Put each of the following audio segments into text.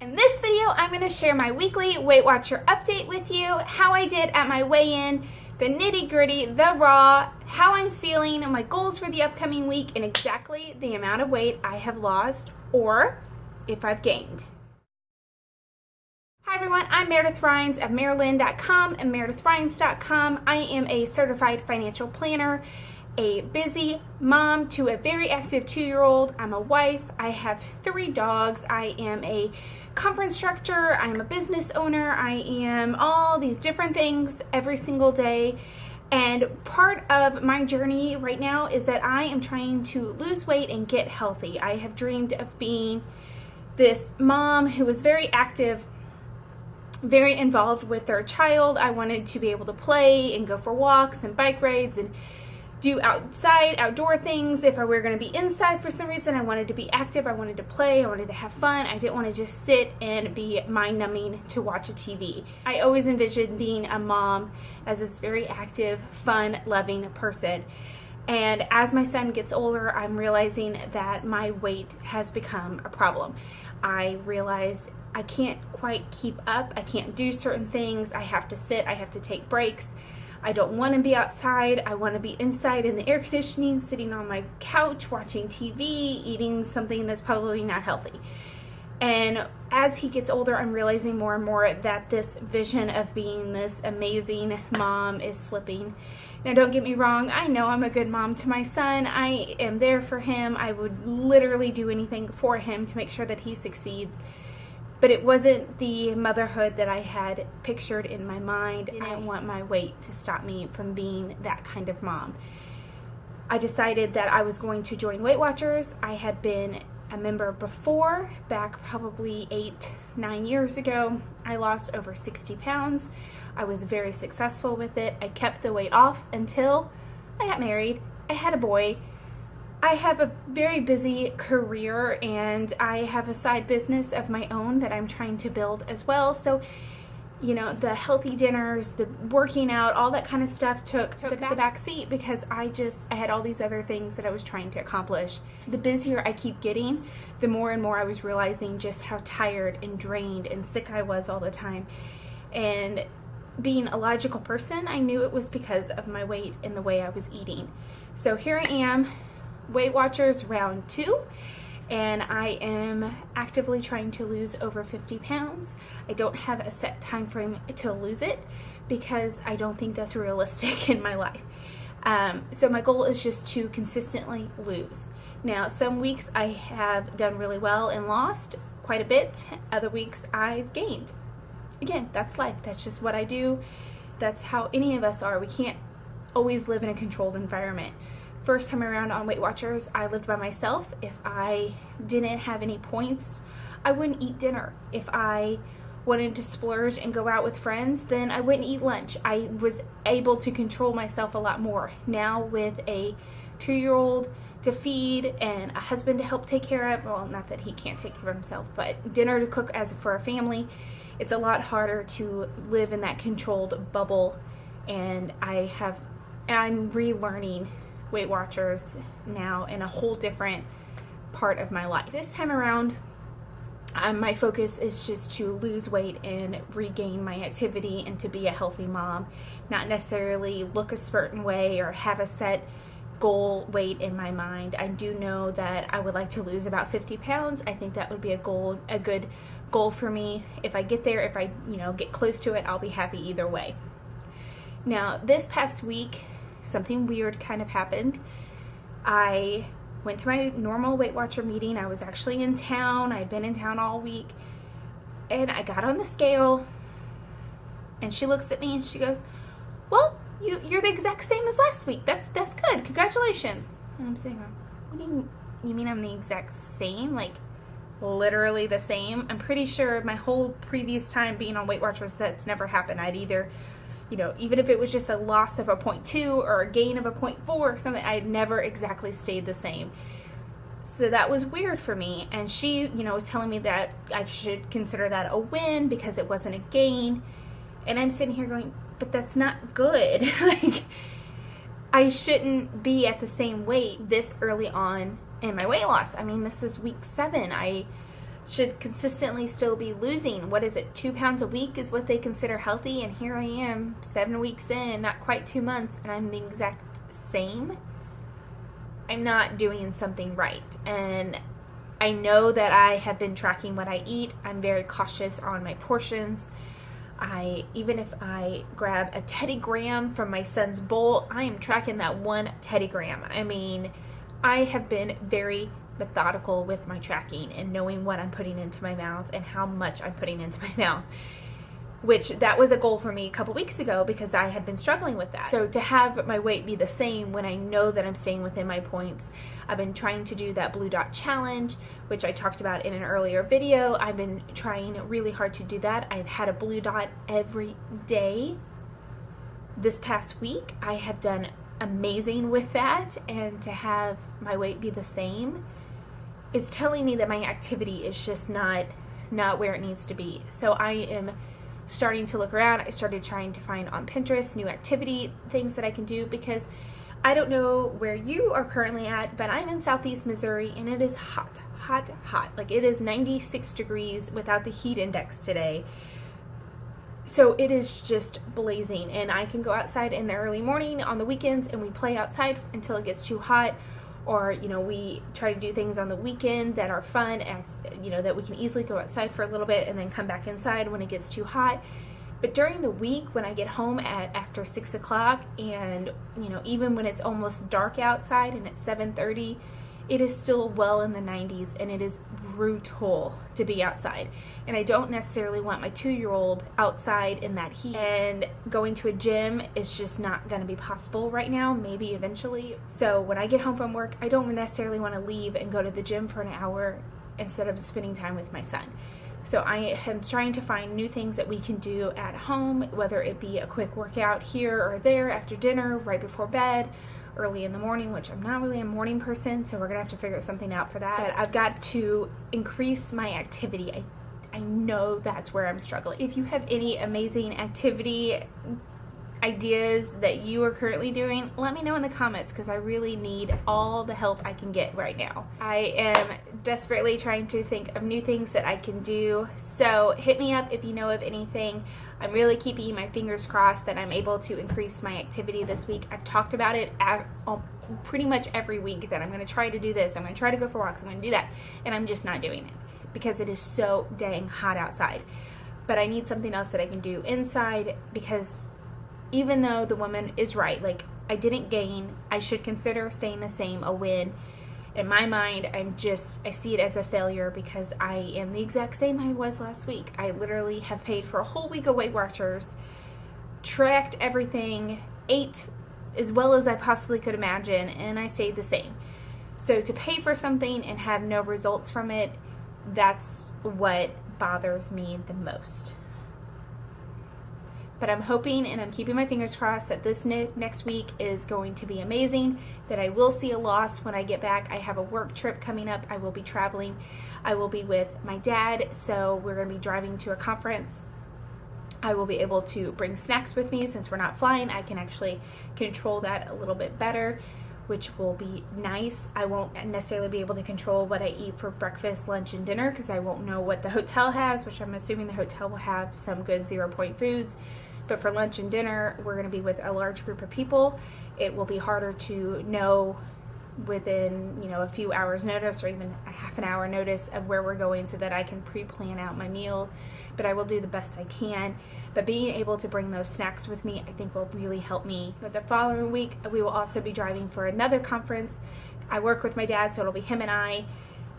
In this video, I'm going to share my weekly Weight Watcher update with you, how I did at my weigh-in, the nitty gritty, the raw, how I'm feeling, my goals for the upcoming week, and exactly the amount of weight I have lost or if I've gained. Hi everyone, I'm Meredith Rhines of Marilyn.com and MeredithRhines.com. I am a certified financial planner a busy mom to a very active two-year-old. I'm a wife. I have three dogs. I am a conference instructor. I'm a business owner. I am all these different things every single day. And part of my journey right now is that I am trying to lose weight and get healthy. I have dreamed of being this mom who was very active very involved with their child. I wanted to be able to play and go for walks and bike rides and do outside, outdoor things. If I were going to be inside for some reason, I wanted to be active, I wanted to play, I wanted to have fun. I didn't want to just sit and be mind numbing to watch a TV. I always envisioned being a mom as this very active, fun, loving person. And as my son gets older, I'm realizing that my weight has become a problem. I realized I can't quite keep up. I can't do certain things. I have to sit, I have to take breaks. I don't want to be outside. I want to be inside in the air conditioning, sitting on my couch, watching TV, eating something that's probably not healthy. And as he gets older, I'm realizing more and more that this vision of being this amazing mom is slipping. Now, don't get me wrong, I know I'm a good mom to my son. I am there for him. I would literally do anything for him to make sure that he succeeds but it wasn't the motherhood that I had pictured in my mind. I didn't want my weight to stop me from being that kind of mom. I decided that I was going to join Weight Watchers. I had been a member before, back probably eight, nine years ago. I lost over 60 pounds. I was very successful with it. I kept the weight off until I got married. I had a boy I have a very busy career and I have a side business of my own that I'm trying to build as well. So, you know, the healthy dinners, the working out, all that kind of stuff took, took the, back, the back seat because I just, I had all these other things that I was trying to accomplish. The busier I keep getting, the more and more I was realizing just how tired and drained and sick I was all the time. And being a logical person, I knew it was because of my weight and the way I was eating. So here I am Weight Watchers round two and I am actively trying to lose over 50 pounds. I don't have a set time frame to lose it because I don't think that's realistic in my life. Um, so my goal is just to consistently lose. Now, some weeks I have done really well and lost quite a bit. Other weeks I've gained. Again, that's life. That's just what I do. That's how any of us are. We can't always live in a controlled environment first time around on Weight Watchers, I lived by myself. If I didn't have any points, I wouldn't eat dinner. If I wanted to splurge and go out with friends, then I wouldn't eat lunch. I was able to control myself a lot more. Now with a two-year-old to feed and a husband to help take care of, well, not that he can't take care of himself, but dinner to cook as for a family, it's a lot harder to live in that controlled bubble and I have, I'm relearning Weight Watchers now in a whole different part of my life. This time around, um, my focus is just to lose weight and regain my activity and to be a healthy mom, not necessarily look a certain way or have a set goal weight in my mind. I do know that I would like to lose about 50 pounds. I think that would be a goal, a good goal for me. If I get there, if I, you know, get close to it, I'll be happy either way. Now, this past week, something weird kind of happened. I went to my normal Weight Watcher meeting. I was actually in town. I'd been in town all week. And I got on the scale and she looks at me and she goes, well, you, you're the exact same as last week. That's, that's good. Congratulations. And I'm saying, what do you, you mean I'm the exact same? Like literally the same? I'm pretty sure my whole previous time being on Weight Watchers, that's never happened. I'd either you know, even if it was just a loss of a 0.2 or a gain of a 0.4 or something, I had never exactly stayed the same. So that was weird for me. And she, you know, was telling me that I should consider that a win because it wasn't a gain. And I'm sitting here going, but that's not good. like, I shouldn't be at the same weight this early on in my weight loss. I mean, this is week seven. I should consistently still be losing. What is it? Two pounds a week is what they consider healthy. And here I am, seven weeks in, not quite two months, and I'm the exact same. I'm not doing something right. And I know that I have been tracking what I eat. I'm very cautious on my portions. I even if I grab a Teddy Graham from my son's bowl, I am tracking that one Teddy Graham. I mean, I have been very methodical with my tracking and knowing what I'm putting into my mouth and how much I'm putting into my mouth. Which that was a goal for me a couple weeks ago because I had been struggling with that. So to have my weight be the same when I know that I'm staying within my points, I've been trying to do that blue dot challenge, which I talked about in an earlier video. I've been trying really hard to do that. I've had a blue dot every day. This past week, I have done amazing with that and to have my weight be the same is telling me that my activity is just not not where it needs to be. So I am starting to look around. I started trying to find on Pinterest new activity things that I can do because I don't know where you are currently at, but I'm in southeast Missouri and it is hot, hot, hot. Like it is 96 degrees without the heat index today. So it is just blazing and I can go outside in the early morning on the weekends and we play outside until it gets too hot or you know we try to do things on the weekend that are fun and you know that we can easily go outside for a little bit and then come back inside when it gets too hot. But during the week when i get home at after six o'clock and you know even when it's almost dark outside and it's 7.30 it is still well in the 90s and it is brutal to be outside. And I don't necessarily want my two year old outside in that heat. And going to a gym is just not going to be possible right now, maybe eventually. So when I get home from work, I don't necessarily want to leave and go to the gym for an hour instead of spending time with my son. So I am trying to find new things that we can do at home, whether it be a quick workout here or there after dinner, right before bed, early in the morning, which I'm not really a morning person, so we're gonna have to figure something out for that. But I've got to increase my activity. I, I know that's where I'm struggling. If you have any amazing activity ideas that you are currently doing, let me know in the comments because I really need all the help I can get right now. I am desperately trying to think of new things that I can do. So hit me up if you know of anything. I'm really keeping my fingers crossed that I'm able to increase my activity this week. I've talked about it pretty much every week that I'm going to try to do this. I'm going to try to go for walks. I'm going to do that. And I'm just not doing it because it is so dang hot outside. But I need something else that I can do inside because even though the woman is right, like I didn't gain, I should consider staying the same a win. In my mind, I'm just, I see it as a failure because I am the exact same I was last week. I literally have paid for a whole week of Weight Watchers, tracked everything, ate as well as I possibly could imagine, and I stayed the same. So to pay for something and have no results from it, that's what bothers me the most. But I'm hoping and I'm keeping my fingers crossed that this ne next week is going to be amazing, that I will see a loss when I get back. I have a work trip coming up. I will be traveling. I will be with my dad, so we're going to be driving to a conference. I will be able to bring snacks with me since we're not flying. I can actually control that a little bit better which will be nice. I won't necessarily be able to control what I eat for breakfast, lunch, and dinner because I won't know what the hotel has, which I'm assuming the hotel will have some good zero point foods. But for lunch and dinner, we're going to be with a large group of people. It will be harder to know within you know a few hours notice or even a half an hour notice of where we're going so that I can pre-plan out my meal. But I will do the best I can. But being able to bring those snacks with me I think will really help me. But the following week we will also be driving for another conference. I work with my dad so it'll be him and I.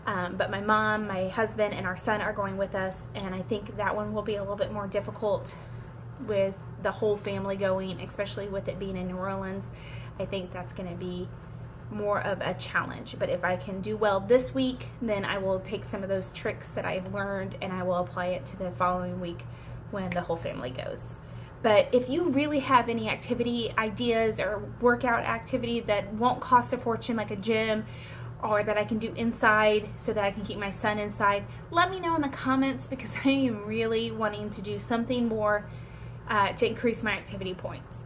Um, but my mom my husband and our son are going with us and I think that one will be a little bit more difficult with the whole family going, especially with it being in New Orleans, I think that's going to be more of a challenge. But if I can do well this week, then I will take some of those tricks that I've learned and I will apply it to the following week when the whole family goes. But if you really have any activity ideas or workout activity that won't cost a fortune, like a gym, or that I can do inside so that I can keep my son inside, let me know in the comments because I am really wanting to do something more uh, to increase my activity points.